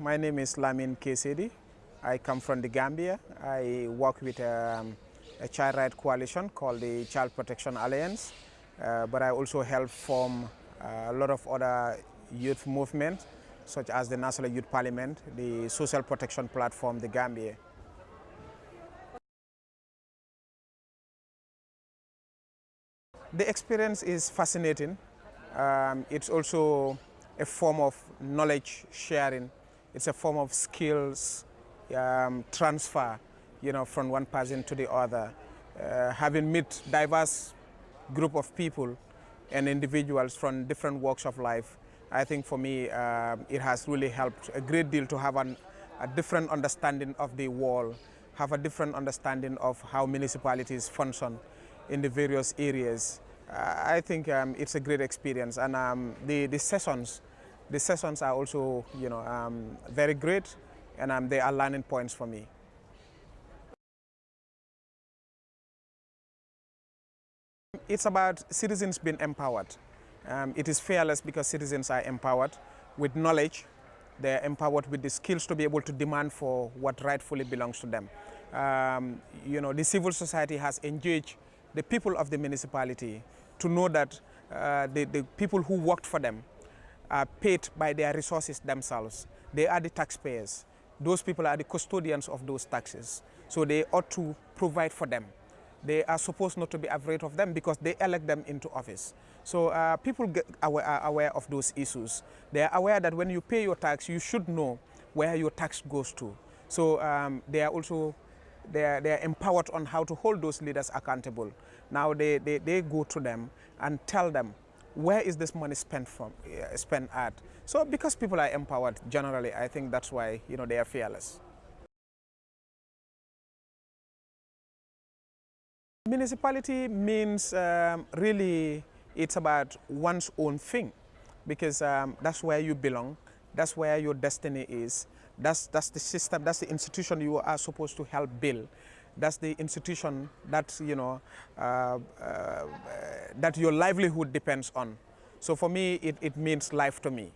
My name is Lamin Kesedi. I come from the Gambia. I work with um, a child right coalition called the Child Protection Alliance, uh, but I also help form uh, a lot of other youth movements, such as the National Youth Parliament, the Social Protection Platform, the Gambia. The experience is fascinating. Um, it's also a form of knowledge sharing. It's a form of skills um, transfer, you know, from one person to the other. Uh, having met diverse group of people and individuals from different walks of life, I think for me uh, it has really helped a great deal to have an, a different understanding of the world, have a different understanding of how municipalities function in the various areas. Uh, I think um, it's a great experience and um, the, the sessions, the sessions are also you know, um, very great and um, they are learning points for me. It's about citizens being empowered. Um, it is fearless because citizens are empowered with knowledge. They're empowered with the skills to be able to demand for what rightfully belongs to them. Um, you know, the civil society has engaged the people of the municipality to know that uh, the, the people who worked for them are paid by their resources themselves. They are the taxpayers. Those people are the custodians of those taxes. So they ought to provide for them. They are supposed not to be afraid of them because they elect them into office. So uh, people get aware, are aware of those issues. They are aware that when you pay your tax, you should know where your tax goes to. So um, they are also they are, they are empowered on how to hold those leaders accountable. Now they, they, they go to them and tell them where is this money spent from uh, spent at. So because people are empowered generally, I think that's why you know they are fearless. Municipality means um, really it's about one's own thing because um, that's where you belong, that's where your destiny is, that's, that's the system, that's the institution you are supposed to help build. That's the institution that, you know, uh, uh, that your livelihood depends on. So for me, it, it means life to me.